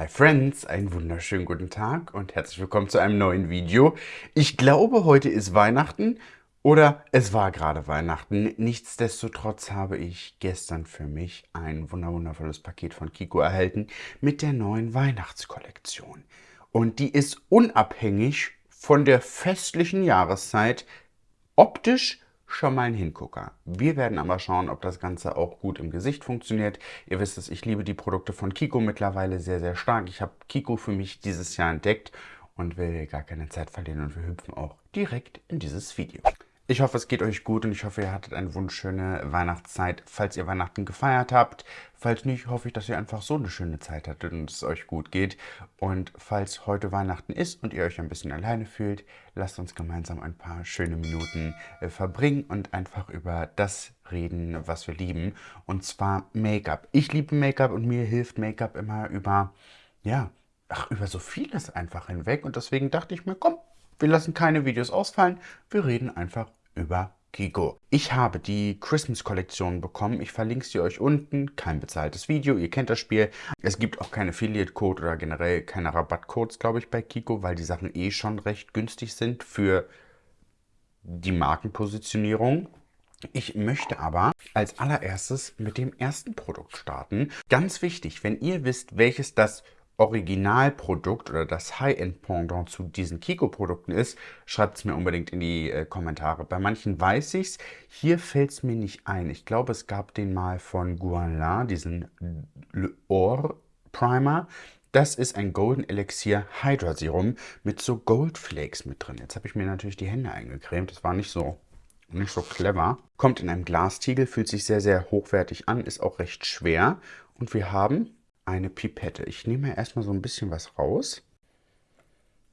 Hi Friends, einen wunderschönen guten Tag und herzlich willkommen zu einem neuen Video. Ich glaube, heute ist Weihnachten oder es war gerade Weihnachten. Nichtsdestotrotz habe ich gestern für mich ein wunderwundervolles Paket von Kiko erhalten mit der neuen Weihnachtskollektion. Und die ist unabhängig von der festlichen Jahreszeit optisch schon mal ein Hingucker. Wir werden aber schauen, ob das Ganze auch gut im Gesicht funktioniert. Ihr wisst es, ich liebe die Produkte von Kiko mittlerweile sehr, sehr stark. Ich habe Kiko für mich dieses Jahr entdeckt und will gar keine Zeit verlieren und wir hüpfen auch direkt in dieses Video. Ich hoffe, es geht euch gut und ich hoffe, ihr hattet eine wunderschöne Weihnachtszeit, falls ihr Weihnachten gefeiert habt. Falls nicht, hoffe ich, dass ihr einfach so eine schöne Zeit hattet und es euch gut geht. Und falls heute Weihnachten ist und ihr euch ein bisschen alleine fühlt, lasst uns gemeinsam ein paar schöne Minuten äh, verbringen und einfach über das reden, was wir lieben. Und zwar Make-up. Ich liebe Make-up und mir hilft Make-up immer über, ja, ach, über so vieles einfach hinweg. Und deswegen dachte ich mir, komm, wir lassen keine Videos ausfallen. Wir reden einfach über Kiko. Ich habe die Christmas-Kollektion bekommen. Ich verlinke sie euch unten. Kein bezahltes Video. Ihr kennt das Spiel. Es gibt auch keinen Affiliate-Code oder generell keine Rabattcodes, glaube ich, bei Kiko, weil die Sachen eh schon recht günstig sind für die Markenpositionierung. Ich möchte aber als allererstes mit dem ersten Produkt starten. Ganz wichtig, wenn ihr wisst, welches das Originalprodukt oder das High-End-Pendant zu diesen Kiko-Produkten ist, schreibt es mir unbedingt in die äh, Kommentare. Bei manchen weiß ich es, hier fällt es mir nicht ein. Ich glaube, es gab den mal von Guanla, diesen Or Primer. Das ist ein Golden Elixir Hydra Serum mit so Goldflakes mit drin. Jetzt habe ich mir natürlich die Hände eingecremt. Das war nicht so nicht so clever. Kommt in einem Glastiegel, fühlt sich sehr, sehr hochwertig an, ist auch recht schwer. Und wir haben eine Pipette. Ich nehme erstmal so ein bisschen was raus.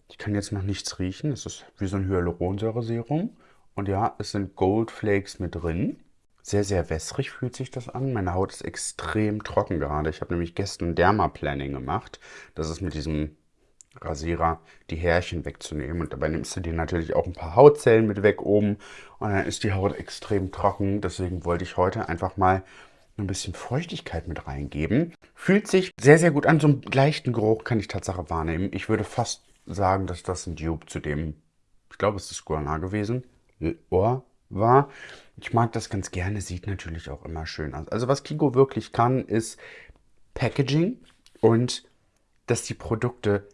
Ich kann jetzt noch nichts riechen. Es ist wie so ein Hyaluronsäure-Serum. Und ja, es sind Goldflakes mit drin. Sehr, sehr wässrig fühlt sich das an. Meine Haut ist extrem trocken gerade. Ich habe nämlich gestern Dermaplaning gemacht. Das ist mit diesem Rasierer die Härchen wegzunehmen. Und dabei nimmst du dir natürlich auch ein paar Hautzellen mit weg oben. Und dann ist die Haut extrem trocken. Deswegen wollte ich heute einfach mal ein bisschen Feuchtigkeit mit reingeben. Fühlt sich sehr, sehr gut an. So einen leichten Geruch kann ich Tatsache wahrnehmen. Ich würde fast sagen, dass das ein Dupe zu dem, ich glaube, es ist Guana gewesen, Ohr war. Ich mag das ganz gerne, sieht natürlich auch immer schön aus. Also was Kiko wirklich kann, ist Packaging und dass die Produkte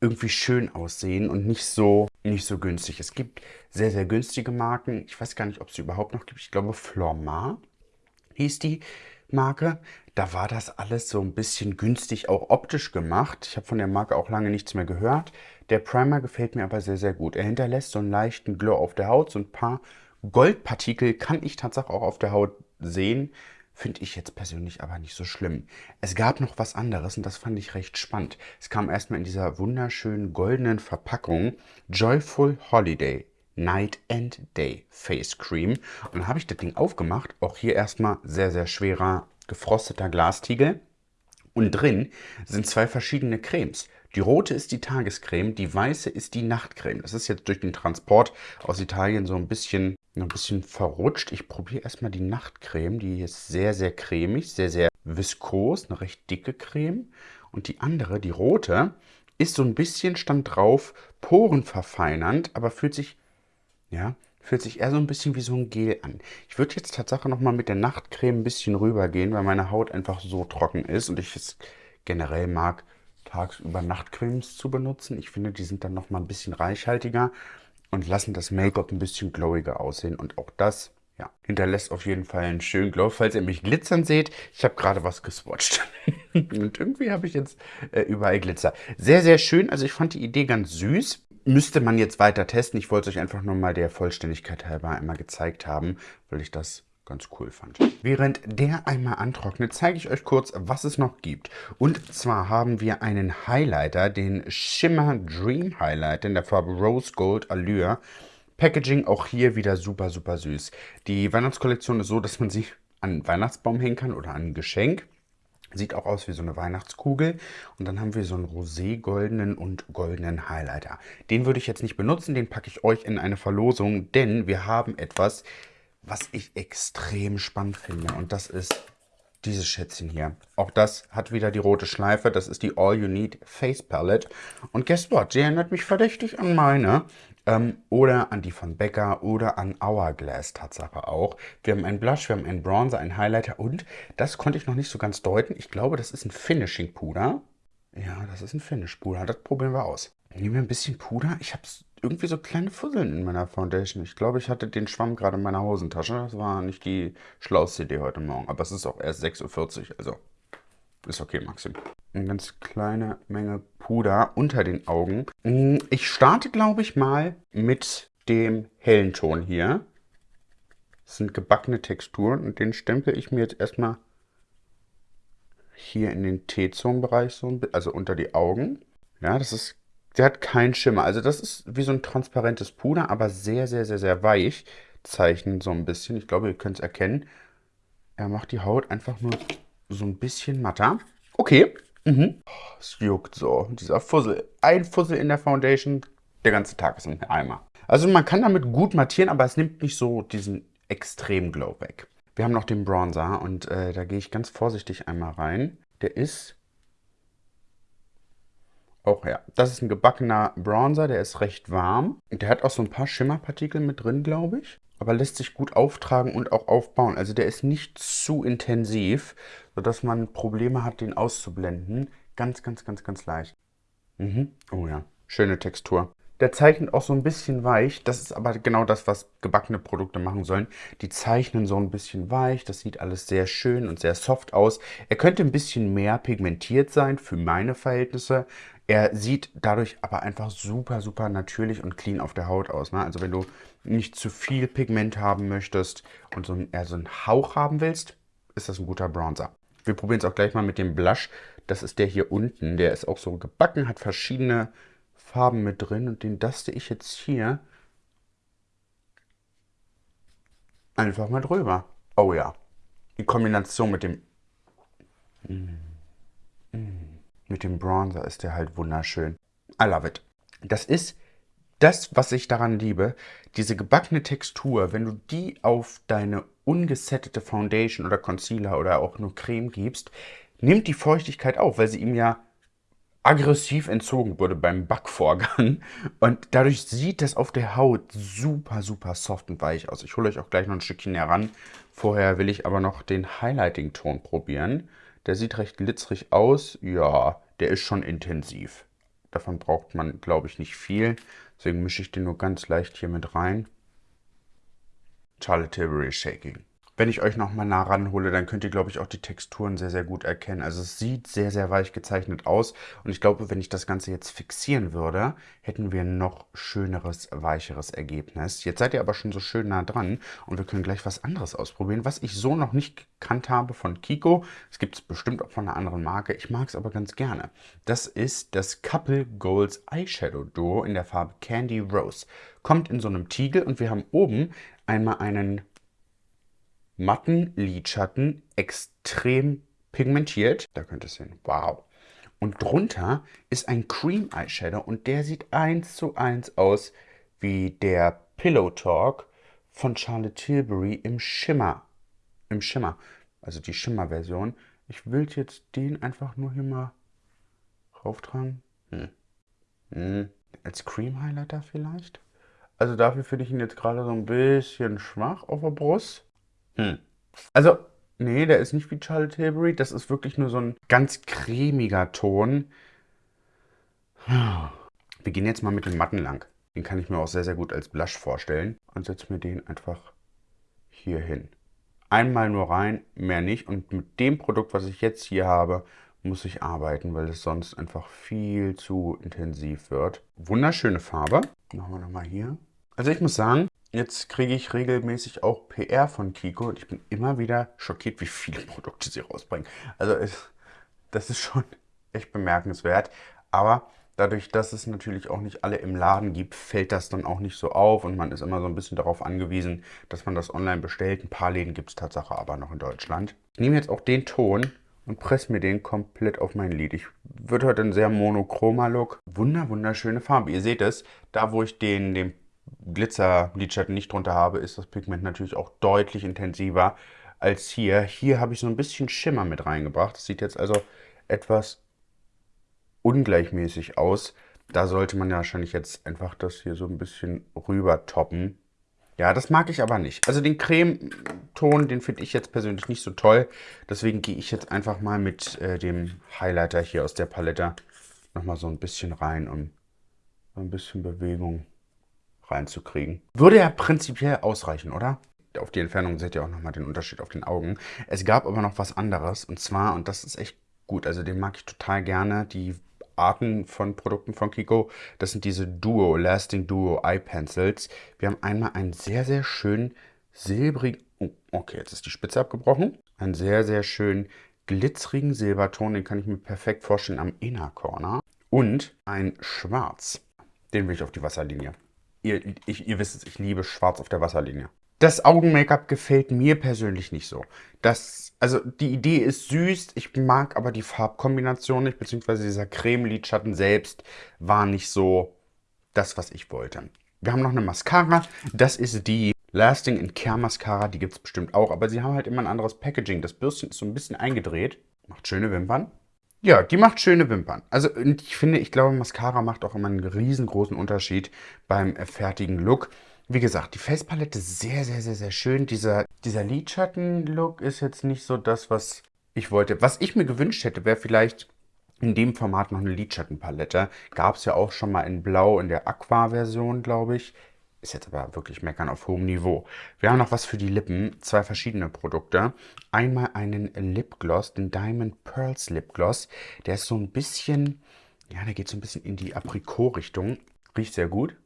irgendwie schön aussehen und nicht so, nicht so günstig. Es gibt sehr, sehr günstige Marken. Ich weiß gar nicht, ob es sie überhaupt noch gibt. Ich glaube, Flormar hieß die Marke. Da war das alles so ein bisschen günstig, auch optisch gemacht. Ich habe von der Marke auch lange nichts mehr gehört. Der Primer gefällt mir aber sehr, sehr gut. Er hinterlässt so einen leichten Glow auf der Haut. So ein paar Goldpartikel kann ich tatsächlich auch auf der Haut sehen. Finde ich jetzt persönlich aber nicht so schlimm. Es gab noch was anderes und das fand ich recht spannend. Es kam erstmal in dieser wunderschönen goldenen Verpackung Joyful Holiday. Night and Day Face Cream. Und dann habe ich das Ding aufgemacht. Auch hier erstmal sehr, sehr schwerer gefrosteter Glastiegel. Und drin sind zwei verschiedene Cremes. Die rote ist die Tagescreme, die weiße ist die Nachtcreme. Das ist jetzt durch den Transport aus Italien so ein bisschen, ein bisschen verrutscht. Ich probiere erstmal die Nachtcreme. Die ist sehr, sehr cremig, sehr, sehr viskos, eine recht dicke Creme. Und die andere, die rote, ist so ein bisschen, stand drauf, porenverfeinernd, aber fühlt sich ja, fühlt sich eher so ein bisschen wie so ein Gel an. Ich würde jetzt tatsächlich nochmal mit der Nachtcreme ein bisschen rübergehen, weil meine Haut einfach so trocken ist und ich es generell mag, tagsüber Nachtcremes zu benutzen. Ich finde, die sind dann nochmal ein bisschen reichhaltiger und lassen das Make-up ein bisschen glowiger aussehen. Und auch das ja, hinterlässt auf jeden Fall einen schönen Glow. Falls ihr mich glitzern seht, ich habe gerade was geswatcht. und irgendwie habe ich jetzt äh, überall Glitzer. Sehr, sehr schön. Also ich fand die Idee ganz süß müsste man jetzt weiter testen. Ich wollte es euch einfach nur mal der Vollständigkeit halber einmal gezeigt haben, weil ich das ganz cool fand. Während der einmal antrocknet, zeige ich euch kurz, was es noch gibt. Und zwar haben wir einen Highlighter, den Shimmer Dream Highlighter in der Farbe Rose Gold Allure. Packaging auch hier wieder super, super süß. Die Weihnachtskollektion ist so, dass man sie an Weihnachtsbaum hängen kann oder an ein Geschenk. Sieht auch aus wie so eine Weihnachtskugel. Und dann haben wir so einen rosé-goldenen und goldenen Highlighter. Den würde ich jetzt nicht benutzen, den packe ich euch in eine Verlosung, denn wir haben etwas, was ich extrem spannend finde. Und das ist dieses Schätzchen hier. Auch das hat wieder die rote Schleife. Das ist die All You Need Face Palette. Und guess what? Sie erinnert mich verdächtig an meine. Ähm, oder an die von Becca oder an Hourglass Tatsache auch. Wir haben einen Blush, wir haben einen Bronzer, einen Highlighter und, das konnte ich noch nicht so ganz deuten, ich glaube, das ist ein Finishing Puder. Ja, das ist ein Finish Puder. Das probieren wir aus. Nehmen wir ein bisschen Puder. Ich habe irgendwie so kleine Fusseln in meiner Foundation. Ich glaube, ich hatte den Schwamm gerade in meiner Hosentasche. Das war nicht die schlauste Idee heute Morgen. Aber es ist auch erst 6.40 Uhr. Also ist okay, Maxim. Eine ganz kleine Menge Puder unter den Augen. Mm, ich starte, glaube ich, mal mit dem hellen Ton hier. Das sind gebackene Texturen und den stempel ich mir jetzt erstmal hier in den T-Zonenbereich, so also unter die Augen. Ja, das ist der hat keinen Schimmer. Also das ist wie so ein transparentes Puder, aber sehr, sehr, sehr, sehr weich. Zeichnen so ein bisschen. Ich glaube, ihr könnt es erkennen. Er macht die Haut einfach nur so ein bisschen matter. Okay. Mhm. Es juckt so. Dieser Fussel. Ein Fussel in der Foundation. Der ganze Tag ist ein Eimer. Also man kann damit gut mattieren, aber es nimmt nicht so diesen extremen Glow weg. Wir haben noch den Bronzer und äh, da gehe ich ganz vorsichtig einmal rein. Der ist auch ja. Das ist ein gebackener Bronzer, der ist recht warm. Der hat auch so ein paar Schimmerpartikel mit drin, glaube ich. Aber lässt sich gut auftragen und auch aufbauen. Also der ist nicht zu intensiv, sodass man Probleme hat, den auszublenden. Ganz, ganz, ganz, ganz leicht. Mhm. Oh ja, schöne Textur. Der zeichnet auch so ein bisschen weich. Das ist aber genau das, was gebackene Produkte machen sollen. Die zeichnen so ein bisschen weich. Das sieht alles sehr schön und sehr soft aus. Er könnte ein bisschen mehr pigmentiert sein für meine Verhältnisse. Er sieht dadurch aber einfach super, super natürlich und clean auf der Haut aus. Ne? Also wenn du nicht zu viel Pigment haben möchtest und so, eher so einen Hauch haben willst, ist das ein guter Bronzer. Wir probieren es auch gleich mal mit dem Blush. Das ist der hier unten. Der ist auch so gebacken, hat verschiedene Farben mit drin und den daste ich jetzt hier einfach mal drüber. Oh ja, die Kombination mit dem mit dem Bronzer ist der halt wunderschön. I love it. Das ist das, was ich daran liebe, diese gebackene Textur, wenn du die auf deine ungesettete Foundation oder Concealer oder auch nur Creme gibst, nimmt die Feuchtigkeit auf, weil sie ihm ja aggressiv entzogen wurde beim Backvorgang. Und dadurch sieht das auf der Haut super, super soft und weich aus. Ich hole euch auch gleich noch ein Stückchen heran. Vorher will ich aber noch den Highlighting-Ton probieren. Der sieht recht glitzrig aus. Ja, der ist schon intensiv. Davon braucht man, glaube ich, nicht viel. Deswegen mische ich den nur ganz leicht hier mit rein. Charlotte Tilbury Shaking. Wenn ich euch nochmal nah ranhole, dann könnt ihr, glaube ich, auch die Texturen sehr, sehr gut erkennen. Also es sieht sehr, sehr weich gezeichnet aus. Und ich glaube, wenn ich das Ganze jetzt fixieren würde, hätten wir ein noch schöneres, weicheres Ergebnis. Jetzt seid ihr aber schon so schön nah dran und wir können gleich was anderes ausprobieren, was ich so noch nicht gekannt habe von Kiko. Es gibt es bestimmt auch von einer anderen Marke. Ich mag es aber ganz gerne. Das ist das Couple Goals Eyeshadow Duo in der Farbe Candy Rose. Kommt in so einem Tiegel und wir haben oben einmal einen matten Lidschatten, extrem pigmentiert. Da könnt ihr sehen, wow. Und drunter ist ein Cream Eyeshadow und der sieht eins zu eins aus wie der Pillow Talk von Charlotte Tilbury im Schimmer. Im Schimmer, also die Schimmer-Version. Ich will jetzt den einfach nur hier mal rauftragen. Hm. Hm. Als Cream Highlighter vielleicht? Also dafür finde ich ihn jetzt gerade so ein bisschen schwach auf der Brust. Hm. Also, nee, der ist nicht wie Charlotte Tilbury. Das ist wirklich nur so ein ganz cremiger Ton. Wir gehen jetzt mal mit dem Matten lang. Den kann ich mir auch sehr, sehr gut als Blush vorstellen. Und setze mir den einfach hier hin. Einmal nur rein, mehr nicht. Und mit dem Produkt, was ich jetzt hier habe, muss ich arbeiten, weil es sonst einfach viel zu intensiv wird. Wunderschöne Farbe. Machen wir nochmal hier. Also ich muss sagen, Jetzt kriege ich regelmäßig auch PR von Kiko und ich bin immer wieder schockiert, wie viele Produkte sie rausbringen. Also es, das ist schon echt bemerkenswert. Aber dadurch, dass es natürlich auch nicht alle im Laden gibt, fällt das dann auch nicht so auf und man ist immer so ein bisschen darauf angewiesen, dass man das online bestellt. Ein paar Läden gibt es Tatsache aber noch in Deutschland. Ich nehme jetzt auch den Ton und presse mir den komplett auf mein Lid. Ich würde heute ein sehr monochromer Look. Wunder, wunderschöne Farbe. Ihr seht es, da wo ich den, den Glitzer-Lidschatten nicht drunter habe, ist das Pigment natürlich auch deutlich intensiver. als hier. Hier habe ich so ein bisschen Schimmer mit reingebracht. Das sieht jetzt also etwas ungleichmäßig aus. Da sollte man ja wahrscheinlich jetzt einfach das hier so ein bisschen rüber toppen. Ja, das mag ich aber nicht. Also den Cremeton, den finde ich jetzt persönlich nicht so toll. Deswegen gehe ich jetzt einfach mal mit äh, dem Highlighter hier aus der Palette nochmal so ein bisschen rein, um ein bisschen Bewegung reinzukriegen. Würde ja prinzipiell ausreichen, oder? Auf die Entfernung seht ihr auch nochmal den Unterschied auf den Augen. Es gab aber noch was anderes und zwar, und das ist echt gut, also den mag ich total gerne, die Arten von Produkten von Kiko. Das sind diese Duo, Lasting Duo Eye Pencils. Wir haben einmal einen sehr, sehr schönen silbrigen, oh, okay, jetzt ist die Spitze abgebrochen. Einen sehr, sehr schönen glitzerigen Silberton, den kann ich mir perfekt vorstellen am Inner Corner. Und ein Schwarz, den will ich auf die Wasserlinie. Ihr, ich, ihr wisst es, ich liebe Schwarz auf der Wasserlinie. Das Augen-Make-up gefällt mir persönlich nicht so. Das, also die Idee ist süß, ich mag aber die Farbkombination nicht, beziehungsweise dieser Creme-Lidschatten selbst war nicht so das, was ich wollte. Wir haben noch eine Mascara, das ist die Lasting in Care Mascara, die gibt es bestimmt auch, aber sie haben halt immer ein anderes Packaging. Das Bürstchen ist so ein bisschen eingedreht, macht schöne Wimpern. Ja, die macht schöne Wimpern. Also ich finde, ich glaube, Mascara macht auch immer einen riesengroßen Unterschied beim fertigen Look. Wie gesagt, die Facepalette ist sehr, sehr, sehr, sehr schön. Dieser, dieser Lidschatten-Look ist jetzt nicht so das, was ich wollte. Was ich mir gewünscht hätte, wäre vielleicht in dem Format noch eine Lidschattenpalette. Gab es ja auch schon mal in Blau in der Aqua-Version, glaube ich. Ist jetzt aber wirklich meckern auf hohem Niveau. Wir haben noch was für die Lippen. Zwei verschiedene Produkte. Einmal einen Lipgloss, den Diamond Pearls Lipgloss. Der ist so ein bisschen, ja, der geht so ein bisschen in die Aprikot-Richtung. Riecht sehr gut.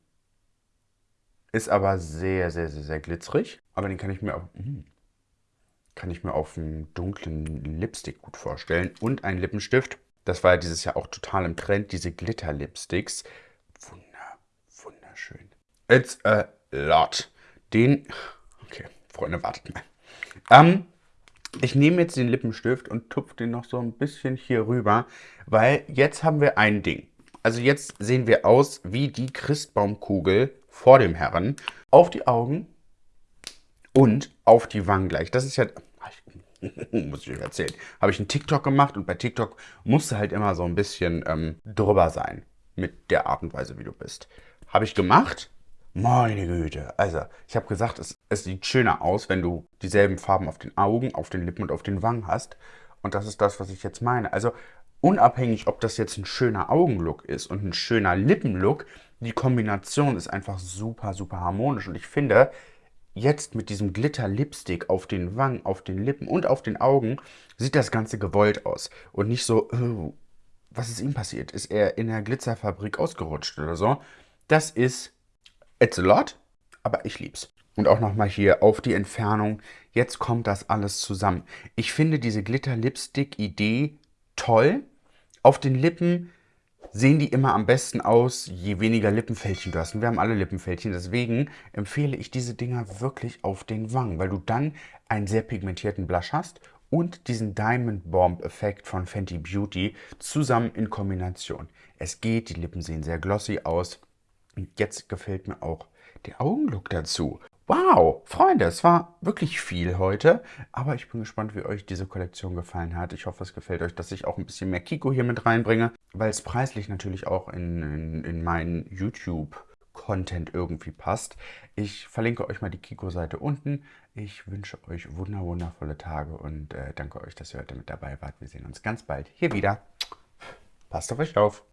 Ist aber sehr, sehr, sehr, sehr glitzerig. Aber den kann ich mir auf, hm, kann ich mir auf einem dunklen Lipstick gut vorstellen. Und ein Lippenstift. Das war ja dieses Jahr auch total im Trend, diese Glitter-Lipsticks. Wunder, wunderschön. It's a lot. Den, okay, Freunde, wartet mal. Ähm, ich nehme jetzt den Lippenstift und tupfe den noch so ein bisschen hier rüber, weil jetzt haben wir ein Ding. Also jetzt sehen wir aus wie die Christbaumkugel vor dem Herren auf die Augen und auf die Wangen gleich. Das ist ja, muss ich euch erzählen, habe ich einen TikTok gemacht und bei TikTok musst du halt immer so ein bisschen ähm, drüber sein mit der Art und Weise, wie du bist. Habe ich gemacht. Meine Güte. Also, ich habe gesagt, es, es sieht schöner aus, wenn du dieselben Farben auf den Augen, auf den Lippen und auf den Wangen hast. Und das ist das, was ich jetzt meine. Also, unabhängig, ob das jetzt ein schöner Augenlook ist und ein schöner Lippenlook, die Kombination ist einfach super, super harmonisch. Und ich finde, jetzt mit diesem Glitter-Lipstick auf den Wangen, auf den Lippen und auf den Augen sieht das Ganze gewollt aus. Und nicht so, oh, was ist ihm passiert? Ist er in der Glitzerfabrik ausgerutscht oder so? Das ist it's a lot, aber ich lieb's. Und auch nochmal hier auf die Entfernung. Jetzt kommt das alles zusammen. Ich finde diese Glitter-Lipstick-Idee toll. Auf den Lippen sehen die immer am besten aus, je weniger Lippenfältchen du hast. Und wir haben alle Lippenfältchen, deswegen empfehle ich diese Dinger wirklich auf den Wangen, weil du dann einen sehr pigmentierten Blush hast und diesen Diamond Bomb Effekt von Fenty Beauty zusammen in Kombination. Es geht, die Lippen sehen sehr glossy aus. Und jetzt gefällt mir auch der Augenlook dazu. Wow, Freunde, es war wirklich viel heute, aber ich bin gespannt, wie euch diese Kollektion gefallen hat. Ich hoffe, es gefällt euch, dass ich auch ein bisschen mehr Kiko hier mit reinbringe, weil es preislich natürlich auch in, in, in meinen YouTube-Content irgendwie passt. Ich verlinke euch mal die Kiko-Seite unten. Ich wünsche euch wunder wundervolle Tage und äh, danke euch, dass ihr heute mit dabei wart. Wir sehen uns ganz bald hier wieder. Passt auf euch auf.